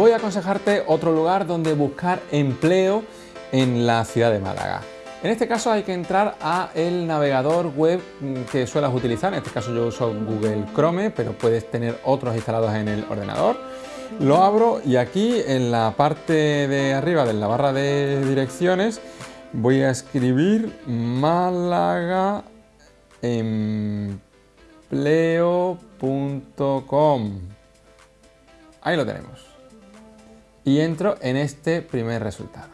voy a aconsejarte otro lugar donde buscar empleo en la ciudad de Málaga. En este caso hay que entrar a el navegador web que suelas utilizar, en este caso yo uso Google Chrome, pero puedes tener otros instalados en el ordenador. Lo abro y aquí en la parte de arriba de la barra de direcciones voy a escribir Málaga empleo.com. Ahí lo tenemos. Y entro en este primer resultado.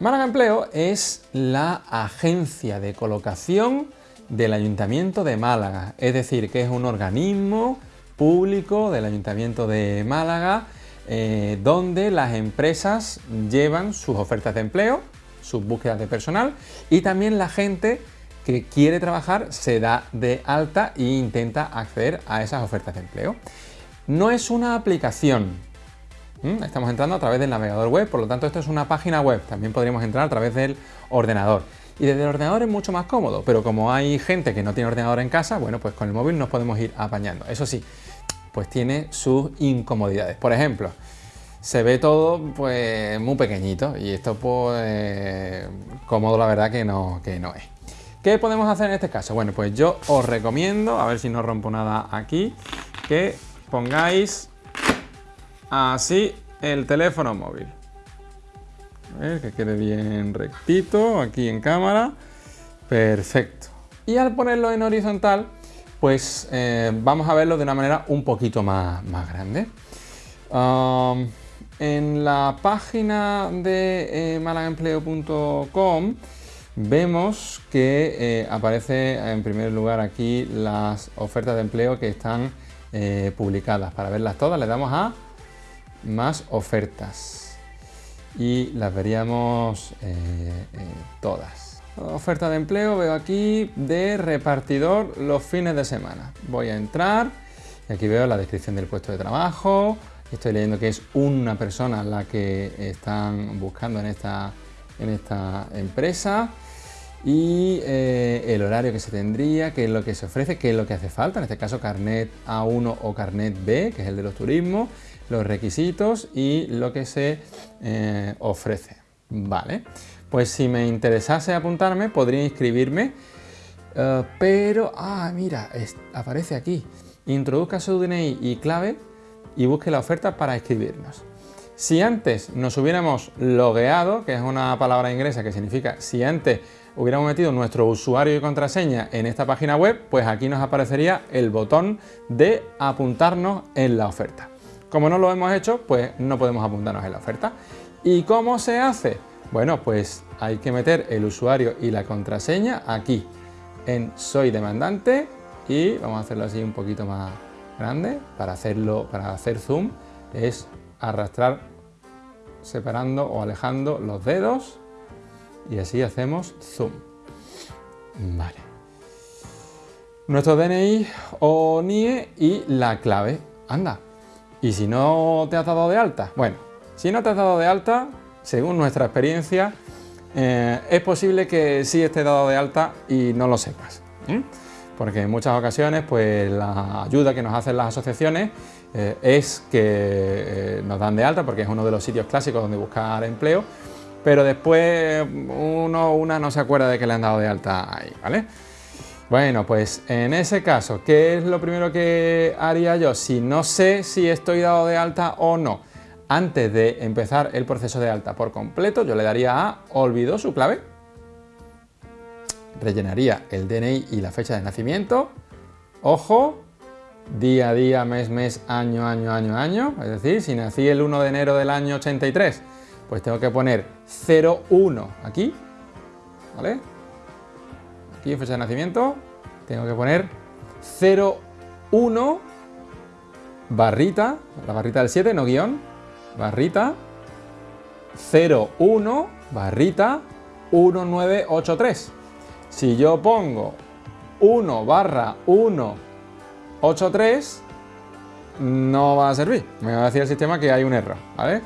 Málaga Empleo es la agencia de colocación del Ayuntamiento de Málaga, es decir, que es un organismo público del Ayuntamiento de Málaga eh, donde las empresas llevan sus ofertas de empleo, sus búsquedas de personal y también la gente que quiere trabajar se da de alta e intenta acceder a esas ofertas de empleo. No es una aplicación, estamos entrando a través del navegador web, por lo tanto esto es una página web, también podríamos entrar a través del ordenador. Y desde el ordenador es mucho más cómodo, pero como hay gente que no tiene ordenador en casa, bueno, pues con el móvil nos podemos ir apañando. Eso sí, pues tiene sus incomodidades. Por ejemplo, se ve todo pues muy pequeñito y esto pues cómodo la verdad que no, que no es. ¿Qué podemos hacer en este caso? Bueno, pues yo os recomiendo, a ver si no rompo nada aquí, que pongáis así el teléfono móvil. A ver, que quede bien rectito aquí en cámara. Perfecto. Y al ponerlo en horizontal, pues eh, vamos a verlo de una manera un poquito más, más grande. en la página de eh, Vemos que eh, aparece en primer lugar aquí las ofertas de empleo que están eh, publicadas. Para verlas todas le damos a más ofertas y las veríamos eh, todas. Oferta de empleo veo aquí de repartidor los fines de semana. Voy a entrar y aquí veo la descripción del puesto de trabajo. Estoy leyendo que es una persona la que están buscando en esta, en esta empresa y eh, el horario que se tendría, qué es lo que se ofrece, qué es lo que hace falta, en este caso carnet A1 o carnet B, que es el de los turismos, los requisitos y lo que se eh, ofrece. Vale, pues si me interesase apuntarme podría inscribirme, eh, pero, ah, mira, aparece aquí, introduzca su DNI y clave y busque la oferta para inscribirnos. Si antes nos hubiéramos logueado, que es una palabra inglesa que significa si antes hubiéramos metido nuestro usuario y contraseña en esta página web, pues aquí nos aparecería el botón de apuntarnos en la oferta. Como no lo hemos hecho, pues no podemos apuntarnos en la oferta. ¿Y cómo se hace? Bueno, pues hay que meter el usuario y la contraseña aquí en Soy demandante y vamos a hacerlo así un poquito más grande para hacerlo para hacer zoom es arrastrar separando o alejando los dedos y así hacemos zoom. Vale. Nuestro DNI o NIE y la clave. Anda. ¿Y si no te has dado de alta? Bueno, si no te has dado de alta, según nuestra experiencia, eh, es posible que sí esté dado de alta y no lo sepas. Porque en muchas ocasiones pues, la ayuda que nos hacen las asociaciones eh, es que eh, nos dan de alta, porque es uno de los sitios clásicos donde buscar empleo, pero después uno una no se acuerda de que le han dado de alta ahí, ¿vale? Bueno, pues en ese caso, ¿qué es lo primero que haría yo? Si no sé si estoy dado de alta o no, antes de empezar el proceso de alta por completo, yo le daría a olvidó su clave, rellenaría el DNI y la fecha de nacimiento, ojo, día a día, mes, mes, año, año, año, año, es decir, si nací el 1 de enero del año 83, pues tengo que poner 01 aquí, ¿vale? Aquí en fecha de nacimiento tengo que poner 01 barrita, la barrita del 7, no guion, barrita 01 barrita 1983. Si yo pongo 1 barra 183, no va a servir. Me va a decir el sistema que hay un error, ¿vale?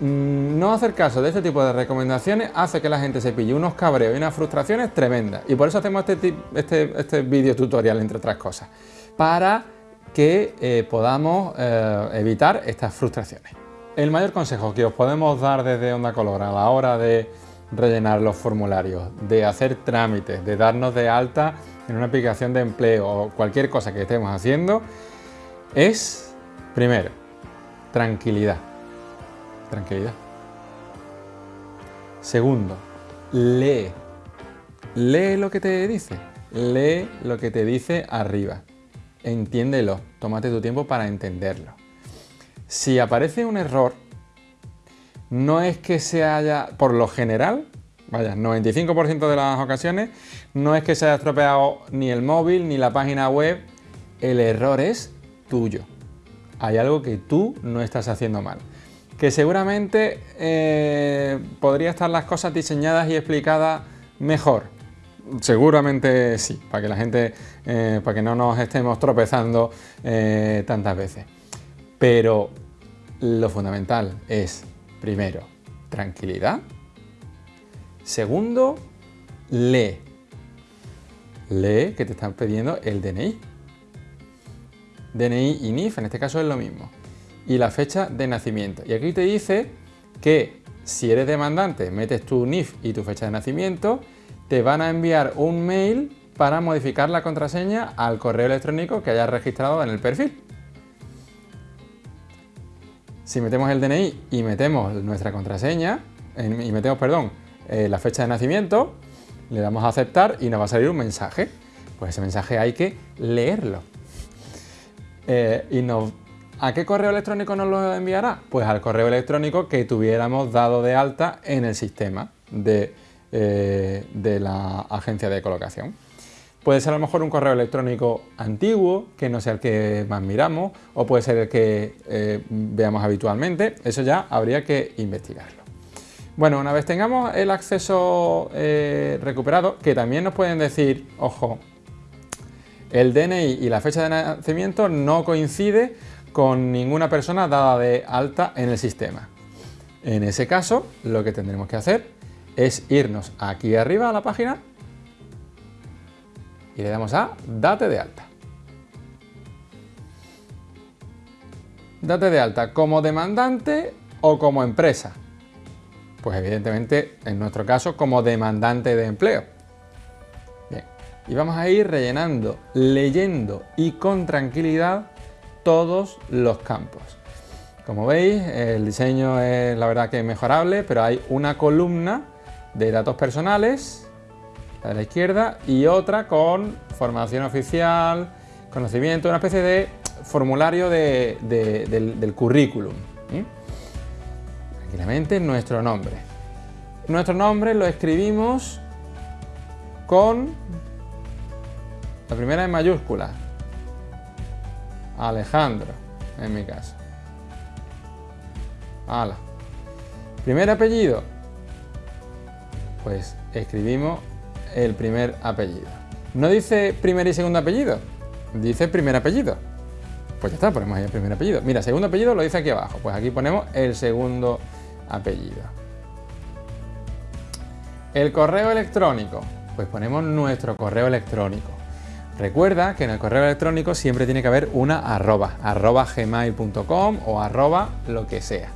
Mm, no hacer caso de este tipo de recomendaciones hace que la gente se pille unos cabreos y unas frustraciones tremendas. Y por eso hacemos este, este, este vídeo tutorial, entre otras cosas, para que eh, podamos eh, evitar estas frustraciones. el mayor consejo que os podemos dar desde Onda Color a la hora de rellenar los formularios, de hacer trámites, de darnos de alta en una aplicación de empleo o cualquier cosa que estemos haciendo, es, primero, tranquilidad. Tranquilidad. Segundo, lee. Lee lo que te dice. Lee lo que te dice arriba. Entiéndelo. Tómate tu tiempo para entenderlo. Si aparece un error, no es que se haya, por lo general, vaya, 95% de las ocasiones, no es que se haya estropeado ni el móvil ni la página web, el error es tuyo. Hay algo que tú no estás haciendo mal. Que seguramente eh, podría estar las cosas diseñadas y explicadas mejor. Seguramente sí, para que la gente, eh, para que no nos estemos tropezando eh, tantas veces. Pero lo fundamental es, primero, tranquilidad. Segundo, lee. Lee que te están pidiendo el DNI. DNI y NIF, en este caso es lo mismo. Y la fecha de nacimiento. Y aquí te dice que si eres demandante, metes tu NIF y tu fecha de nacimiento, te van a enviar un mail para modificar la contraseña al correo electrónico que hayas registrado en el perfil. Si metemos el DNI y metemos nuestra contraseña, y metemos, perdón, eh, la fecha de nacimiento, le damos a aceptar y nos va a salir un mensaje. Pues ese mensaje hay que leerlo. Eh, y ¿A qué correo electrónico nos lo enviará? Pues al correo electrónico que tuviéramos dado de alta en el sistema de, eh, de la agencia de colocación. Puede ser a lo mejor un correo electrónico antiguo, que no sea el que más miramos, o puede ser el que eh, veamos habitualmente. Eso ya habría que investigarlo. Bueno, una vez tengamos el acceso eh, recuperado, que también nos pueden decir, ojo, el DNI y la fecha de nacimiento no coincide con ninguna persona dada de alta en el sistema. En ese caso, lo que tendremos que hacer es irnos aquí arriba a la página y le damos a Date de alta. Date de alta como demandante o como empresa. Pues evidentemente, en nuestro caso, como demandante de empleo. Bien, y vamos a ir rellenando, leyendo y con tranquilidad todos los campos. Como veis, el diseño es la verdad que mejorable, pero hay una columna de datos personales a la izquierda, y otra con formación oficial, conocimiento, una especie de formulario del, currículum. Tranquilamente, nuestro nombre. Nuestro nombre lo escribimos con la primera en mayúscula. Alejandro, en mi caso. Ala. Primer apellido. Pues escribimos el primer apellido. No dice primer y segundo apellido, dice primer apellido. Pues ya está, ponemos ahí el primer apellido. Mira, segundo apellido lo dice aquí abajo, pues aquí ponemos el segundo apellido. El correo electrónico, pues ponemos nuestro correo electrónico. Recuerda que en el correo electrónico siempre tiene que haber una arroba, arroba gmail.com o arroba lo que sea.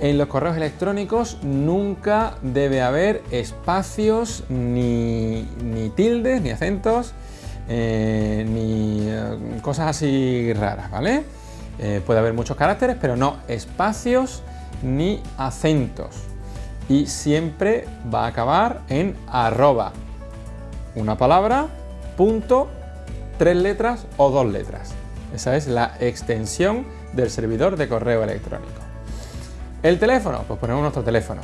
En los correos electrónicos nunca debe haber espacios, ni, tildes, ni acentos, eh, ni eh, cosas así raras, ¿vale? Eh, puede haber muchos caracteres, pero no espacios ni acentos. Y siempre va a acabar en arroba. Una palabra, punto, tres letras o dos letras. Esa es la extensión del servidor de correo electrónico. El teléfono, pues ponemos nuestro teléfono.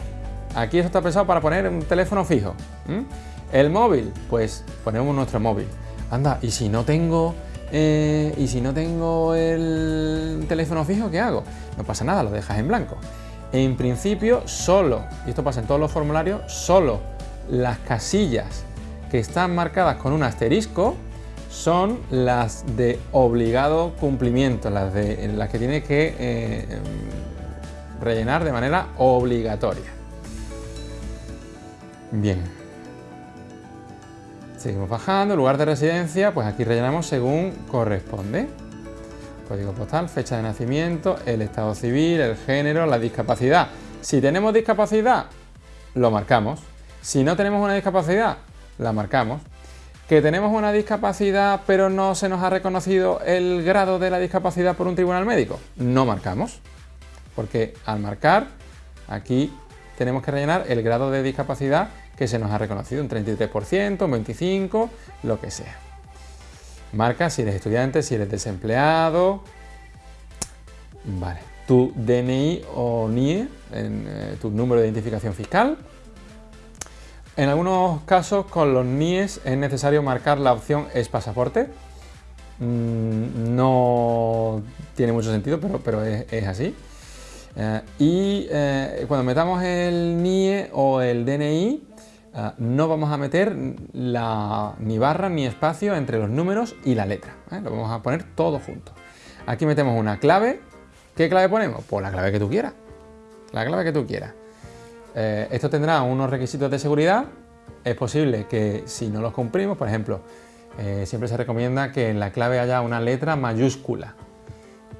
Aquí esto está pensado para poner un teléfono fijo. El móvil, pues ponemos nuestro móvil. Anda, y si no tengo eh, y si no tengo el teléfono fijo, ¿qué hago? No pasa nada, lo dejas en blanco. En principio, solo, y esto pasa en todos los formularios, solo las casillas que están marcadas con un asterisco son las de obligado cumplimiento, las, de, las que tiene que eh, rellenar de manera obligatoria. Bien. Seguimos bajando, lugar de residencia, pues aquí rellenamos según corresponde. código postal, fecha de nacimiento, el estado civil, el género, la discapacidad. Si tenemos discapacidad, lo marcamos. Si no tenemos una discapacidad, la marcamos. Que tenemos una discapacidad pero no se nos ha reconocido el grado de la discapacidad por un tribunal médico, no marcamos. Porque al marcar, aquí tenemos que rellenar el grado de discapacidad que se nos ha reconocido, un 33%, un 25%, lo que sea. Marca si eres estudiante, si eres desempleado. Vale, tu DNI o NIE, eh, tu número de identificación fiscal. En algunos casos con los NIEs es necesario marcar la opción es pasaporte. Mm, no tiene mucho sentido, pero, es, así. Eh, y eh, cuando metamos el NIE o el DNI, Ah, no vamos a meter ni barra ni espacio entre los números y la letra. ¿eh? Lo vamos a poner todo junto. Aquí metemos una clave. ¿Qué clave ponemos? Pues la clave que tú quieras. La clave que tú quieras. Eh, esto tendrá unos requisitos de seguridad. Es posible que si no los cumplimos, por ejemplo, eh, siempre se recomienda que en la clave haya una letra mayúscula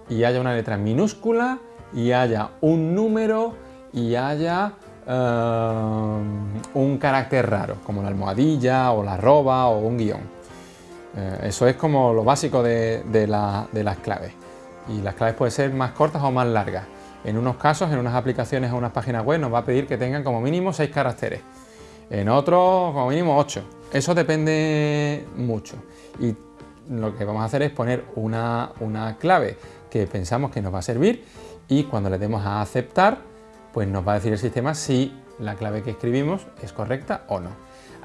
y haya una letra minúscula y haya un número y haya eh, un carácter raro, como la almohadilla o la arroba o un guion. Eso es como lo básico de, las claves. Y las claves pueden ser más cortas o más largas. En unos casos, en unas aplicaciones o unas páginas web nos va a pedir que tengan como mínimo 6 caracteres. En otros, como mínimo 8. Eso depende mucho. Y lo que vamos a hacer es poner una, una clave que pensamos que nos va a servir y cuando le demos a aceptar, pues nos va a decir el sistema si la clave que escribimos es correcta o no.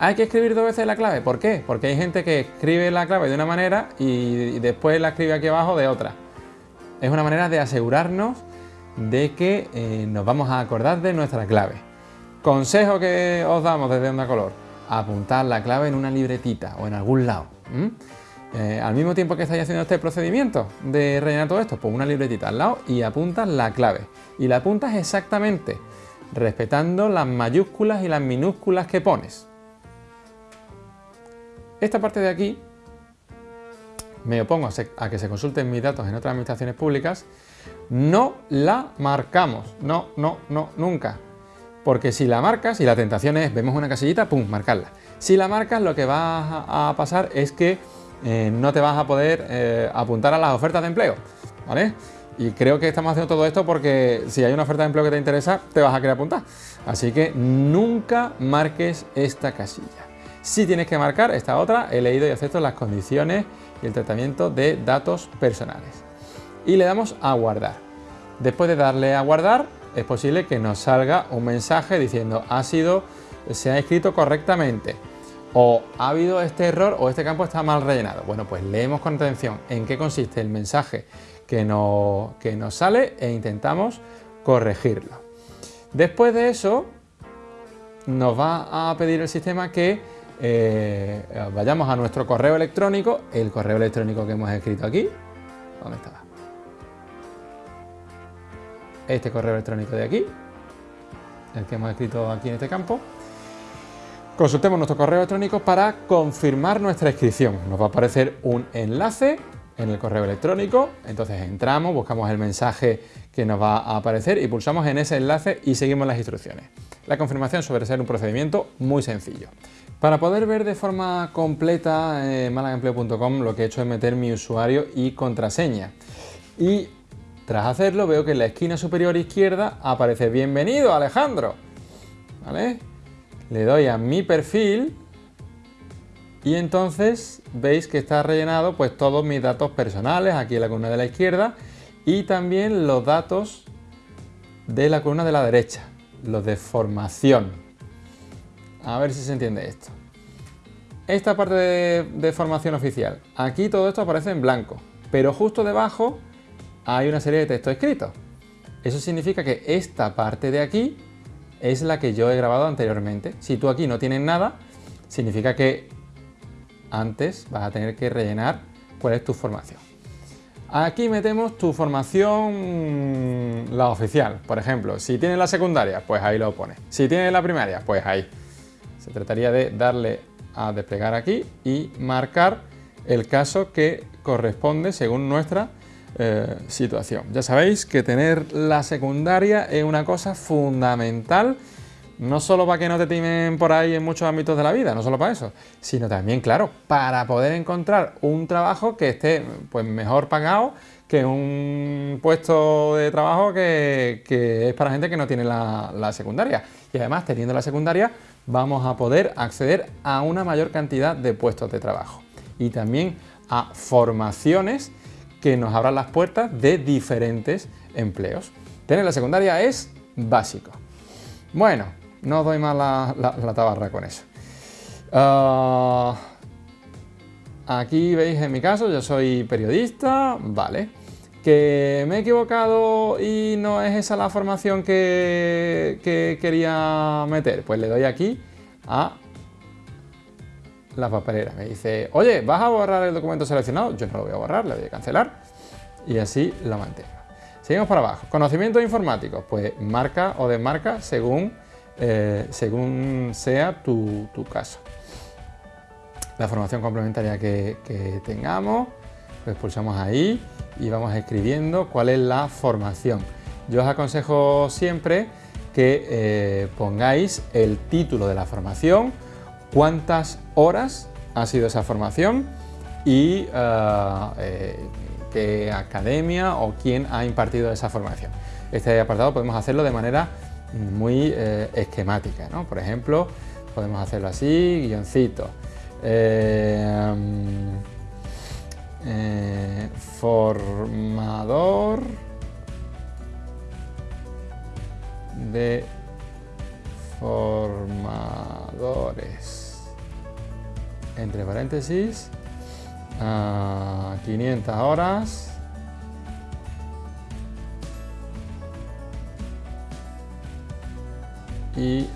¿Hay que escribir dos veces la clave? ¿Por qué? Porque hay gente que escribe la clave de una manera y después la escribe aquí abajo de otra. Es una manera de asegurarnos de que eh, nos vamos a acordar de nuestra clave. Consejo que os damos desde Onda Color, apuntar la clave en una libretita o en algún lado. Eh, al mismo tiempo que estáis haciendo este procedimiento de rellenar todo esto, pues una libretita al lado y apuntas la clave. Y la apuntas exactamente, respetando las mayúsculas y las minúsculas que pones. Esta parte de aquí me opongo a, que se consulten mis datos en otras administraciones públicas, no la marcamos. No, no, no, nunca. Porque si la marcas, y la tentación es, vemos una casillita, pum, marcarla. Si la marcas, lo que va a pasar es que eh, no te vas a poder eh, apuntar a las ofertas de empleo, ¿vale? Y creo que estamos haciendo todo esto porque si hay una oferta de empleo que te interesa, te vas a querer apuntar. Así que nunca marques esta casilla. Si tienes que marcar esta otra, he leído y acepto las condiciones y el tratamiento de datos personales. Y le damos a guardar. Después de darle a guardar, es posible que nos salga un mensaje diciendo ha sido, se ha escrito correctamente o ha habido este error o este campo está mal rellenado. Bueno, pues leemos con atención en qué consiste el mensaje que, nos sale e intentamos corregirlo. Después de eso, nos va a pedir el sistema que eh, vayamos a nuestro correo electrónico, el correo electrónico que hemos escrito aquí. ¿Dónde estaba? Este correo electrónico de aquí, el que hemos escrito aquí en este campo. Consultemos nuestro correo electrónico para confirmar nuestra inscripción. Nos va a aparecer un enlace en el correo electrónico, entonces entramos, buscamos el mensaje que nos va a aparecer y pulsamos en ese enlace y seguimos las instrucciones. La confirmación suele ser un procedimiento muy sencillo. Para poder ver de forma completa en eh, malagempleo.com lo que he hecho es meter mi usuario y contraseña. Y tras hacerlo veo que en la esquina superior izquierda aparece Bienvenido Alejandro. ¿Vale? le doy a mi perfil y entonces veis que está rellenado pues todos mis datos personales aquí en la columna de la izquierda y también los datos de la columna de la derecha, los de formación. A ver si se entiende esto. Esta parte de, de formación oficial, aquí todo esto aparece en blanco, pero justo debajo hay una serie de textos escritos. Eso significa que esta parte de aquí es la que yo he grabado anteriormente. Si tú aquí no tienes nada, significa que antes vas a tener que rellenar cuál es tu formación. Aquí metemos tu formación, la oficial. Por ejemplo, si tienes la secundaria, pues ahí lo pones. Si tienes la primaria, pues ahí. Se trataría de darle a desplegar aquí y marcar el caso que corresponde según nuestra eh, situación. Ya sabéis que tener la secundaria es una cosa fundamental, no solo para que no te timen por ahí en muchos ámbitos de la vida, no solo para eso, sino también, claro, para poder encontrar un trabajo que esté pues, mejor pagado que un puesto de trabajo que, es para gente que no tiene la, la secundaria. Y además, teniendo la secundaria, vamos a poder acceder a una mayor cantidad de puestos de trabajo. Y también a formaciones que nos abran las puertas de diferentes empleos. Tener la secundaria es básico. Bueno, no doy más la, tabarra con eso. Ah, aquí veis en mi caso, yo soy periodista, vale. Que me he equivocado y no es esa la formación que, que quería meter, pues le doy aquí a la papelera. Me dice, oye, ¿vas a borrar el documento seleccionado? Yo no lo voy a borrar, le voy a cancelar y así lo mantengo. Seguimos para abajo. Conocimientos informáticos, pues marca o desmarca según, eh, según sea tu, caso. La formación complementaria que, tengamos, pues pulsamos ahí y vamos escribiendo cuál es la formación. Yo os aconsejo siempre que eh, pongáis el título de la formación, cuántas horas ha sido esa formación y eh, eh, qué academia o quién ha impartido esa formación. Este apartado podemos hacerlo de manera muy eh, esquemática, Por ejemplo, podemos hacerlo así, guioncito. formador de formadores. Entre paréntesis, 500 horas. Y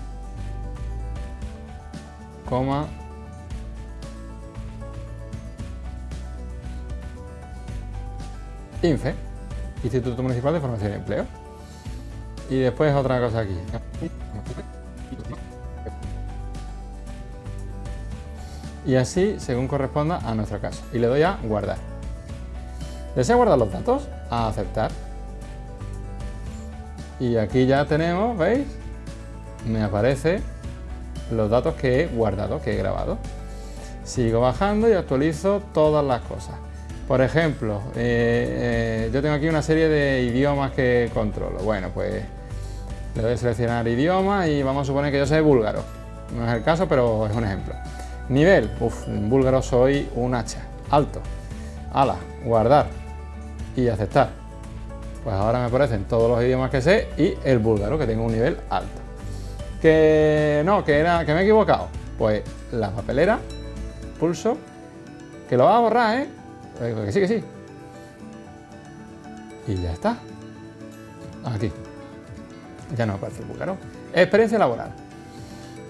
coma INFE, Instituto Municipal de Formación y Empleo. Y después otra cosa aquí. Y así según corresponda a nuestro caso. Y le doy a guardar. ¿Desea guardar los datos? A aceptar. Y aquí ya tenemos, ¿veis? Me aparece los datos que he guardado, que he grabado. Sigo bajando y actualizo todas las cosas. Por ejemplo, eh, eh, yo tengo aquí una serie de idiomas que controlo. Bueno, pues le doy a seleccionar idioma y vamos a suponer que yo sé búlgaro. No es el caso, pero es un ejemplo. Nivel, uff, en búlgaro soy un H, alto. Ala, guardar y aceptar. Pues ahora me aparecen todos los idiomas que sé y el búlgaro, que tengo un nivel alto. Que no, que, era, que me he equivocado. Pues la papelera, pulso, que lo va a borrar, ¿eh? Que sí, que sí. Y ya está. Aquí. Ya no aparece el búlgaro. Experiencia laboral.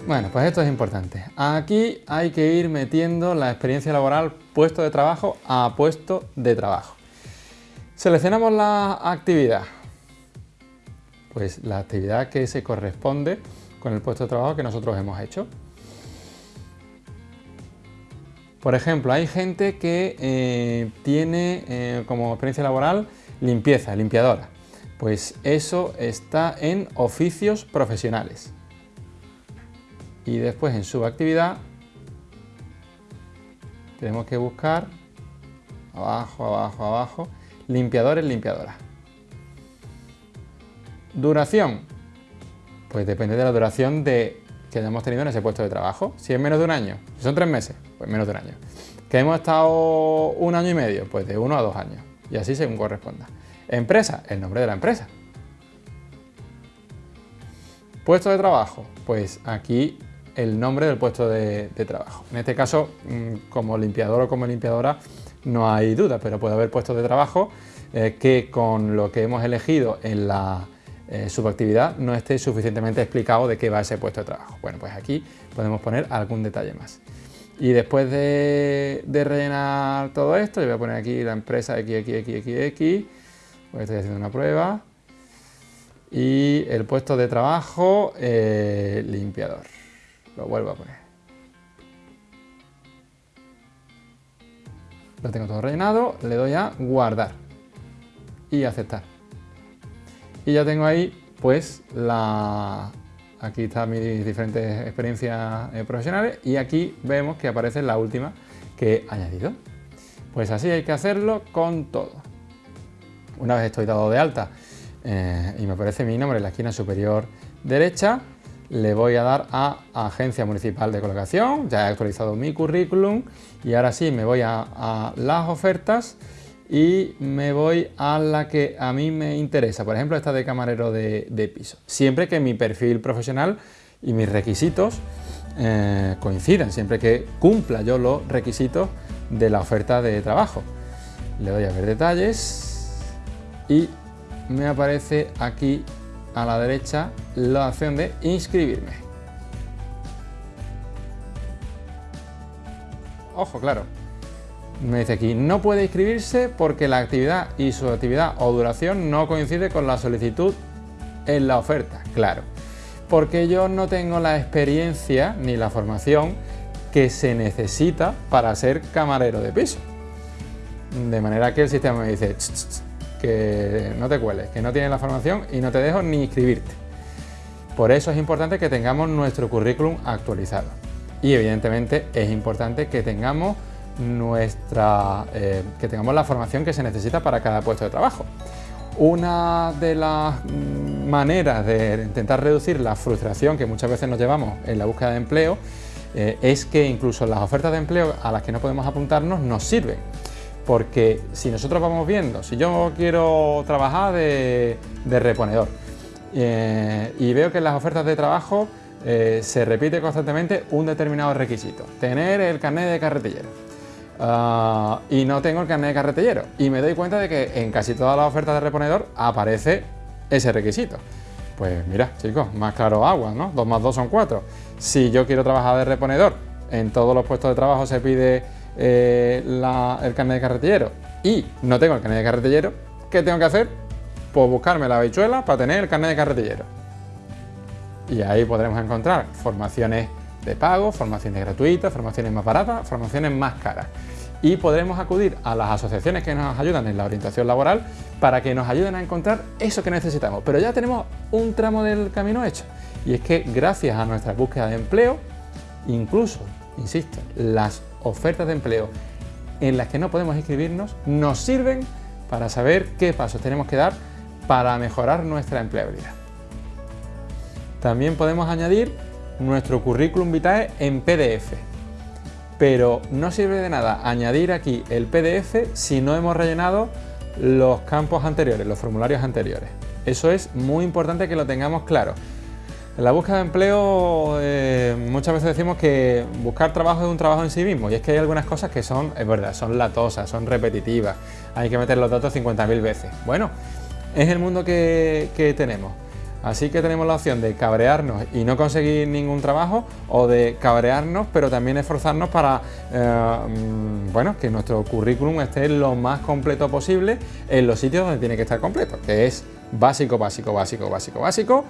Bueno, pues esto es importante. Aquí hay que ir metiendo la experiencia laboral puesto de trabajo a puesto de trabajo. Seleccionamos la actividad. Pues la actividad que se corresponde con el puesto de trabajo que nosotros hemos hecho. Por ejemplo, hay gente que eh, tiene eh, como experiencia laboral limpieza, limpiadora. Pues eso está en oficios profesionales. Y después en subactividad tenemos que buscar abajo, abajo, abajo, limpiadores, limpiadoras. Duración. Pues depende de la duración de, que hayamos tenido en ese puesto de trabajo. Si es menos de un año, si son tres meses, pues menos de un año. Que hemos estado un año y medio, pues de uno a dos años. Y así según corresponda. Empresa, el nombre de la empresa. Puesto de trabajo, pues aquí el nombre del puesto de, trabajo. En este caso, mm, como limpiador o como limpiadora, no hay duda, pero puede haber puestos de trabajo eh, que con lo que hemos elegido en la eh, subactividad no esté suficientemente explicado de qué va ese puesto de trabajo. Bueno, pues aquí podemos poner algún detalle más. Y después de, rellenar todo esto, yo voy a poner aquí la empresa XXXX, pues estoy haciendo una prueba, y el puesto de trabajo, eh, limpiador. Lo vuelvo a poner. Lo tengo todo rellenado, le doy a guardar. y aceptar. Y ya tengo ahí pues la... Aquí están mis diferentes experiencias eh, profesionales y aquí vemos que aparece la última que he añadido. Pues así hay que hacerlo con todo. Una vez estoy dado de alta eh, y me aparece mi nombre en la esquina superior derecha, le voy a dar a Agencia Municipal de Colocación, ya he actualizado mi currículum y ahora sí me voy a, las ofertas y me voy a la que a mí me interesa, por ejemplo esta de camarero de, piso, siempre que mi perfil profesional y mis requisitos eh, coincidan, siempre que cumpla yo los requisitos de la oferta de trabajo. Le doy a ver detalles y me aparece aquí a la derecha la opción de inscribirme. Ojo, claro, me dice aquí, no puede inscribirse porque la actividad y su actividad o duración no coincide con la solicitud en la oferta. Claro, porque yo no tengo la experiencia ni la formación que se necesita para ser camarero de piso. De manera que el sistema me dice que no te cueles, que no tienes la formación y no te dejo ni inscribirte. Por eso es importante que tengamos nuestro currículum actualizado. Y evidentemente es importante que tengamos nuestra eh, que tengamos la formación que se necesita para cada puesto de trabajo. Una de las mm, maneras de intentar reducir la frustración que muchas veces nos llevamos en la búsqueda de empleo eh, es que incluso las ofertas de empleo a las que no podemos apuntarnos nos sirven. Porque si nosotros vamos viendo, si yo quiero trabajar de, reponedor eh, y veo que en las ofertas de trabajo eh, se repite constantemente un determinado requisito, tener el carnet de carretillero. Ah, y no tengo el carnet de carretillero y me doy cuenta de que en casi todas las ofertas de reponedor aparece ese requisito. Pues mira, chicos, más claro agua, ¿no? 2 más 2 son 4. Si yo quiero trabajar de reponedor, en todos los puestos de trabajo se pide eh, el carnet de carretillero y no tengo el carnet de carretillero, ¿qué tengo que hacer? Pues buscarme la habichuela para tener el carnet de carretillero. Y ahí podremos encontrar formaciones de pago, formaciones gratuitas, formaciones más baratas, formaciones más caras y podremos acudir a las asociaciones que nos ayudan en la orientación laboral para que nos ayuden a encontrar eso que necesitamos. Pero ya tenemos un tramo del camino hecho y es que gracias a nuestra búsqueda de empleo, incluso, insisto, las ofertas de empleo en las que no podemos inscribirnos nos sirven para saber qué pasos tenemos que dar para mejorar nuestra empleabilidad. También podemos añadir nuestro currículum vitae en PDF pero no sirve de nada añadir aquí el PDF si no hemos rellenado los campos anteriores, los formularios anteriores. Eso es muy importante que lo tengamos claro. En la búsqueda de empleo eh, muchas veces decimos que buscar trabajo es un trabajo en sí mismo y es que hay algunas cosas que son, es verdad, son latosas, son repetitivas, hay que meter los datos 50.000 veces. Bueno, es el mundo que tenemos. Así que tenemos la opción de cabrearnos y no conseguir ningún trabajo o de cabrearnos pero también esforzarnos para eh, mm, bueno, que nuestro currículum esté lo más completo posible en los sitios donde tiene que estar completo, que es básico, básico, básico, básico, básico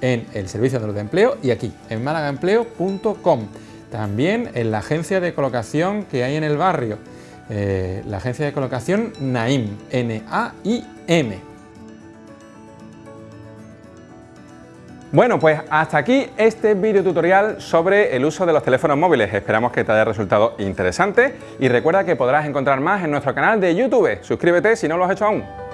en el servicio de los de empleo y aquí en malagaempleo.com. También en la agencia de colocación que hay en el barrio, eh, la agencia de colocación NAIM, N-A-I-M. Bueno, pues hasta aquí este video tutorial sobre el uso de los teléfonos móviles. Esperamos que te haya resultado interesante y recuerda que podrás encontrar más en nuestro canal de YouTube. Suscríbete si no lo has hecho aún.